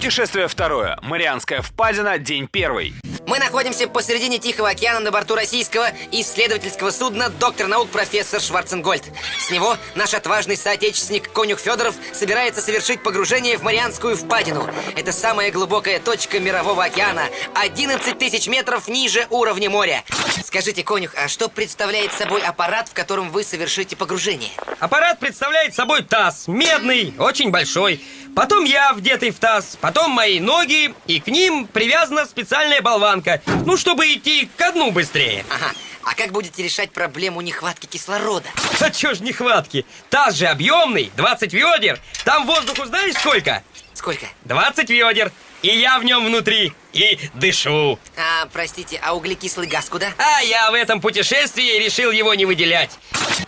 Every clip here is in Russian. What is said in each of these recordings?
Путешествие второе. Марианская впадина, день первый. Мы находимся посередине Тихого океана на борту российского исследовательского судна доктор наук профессор Шварценгольд. С него наш отважный соотечественник Конюх Федоров собирается совершить погружение в Марианскую впадину. Это самая глубокая точка мирового океана, 11 тысяч метров ниже уровня моря. Скажите, Конюх, а что представляет собой аппарат, в котором вы совершите погружение? Аппарат представляет собой таз, медный, очень большой. Потом я вдетый в таз, потом мои ноги, и к ним привязана специальная болванка. Ну, чтобы идти ко дну быстрее. Ага. А как будете решать проблему нехватки кислорода? А чё ж нехватки? Таз же объемный, 20 ведер. Там воздуху знаешь сколько? Сколько? 20 ведер. И я в нем внутри. И дышу. А, простите, а углекислый газ куда? А я в этом путешествии решил его не выделять.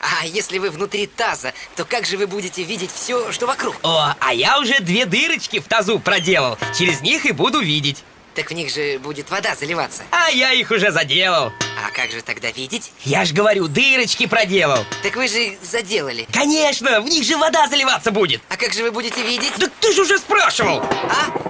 А если вы внутри таза, то как же вы будете видеть все, что вокруг? О, а я уже две дырочки в тазу проделал. Через них и буду видеть. Так в них же будет вода заливаться. А я их уже заделал. А как же тогда видеть? Я ж говорю, дырочки проделал. Так вы же заделали. Конечно, в них же вода заливаться будет. А как же вы будете видеть? Да ты же уже спрашивал. А?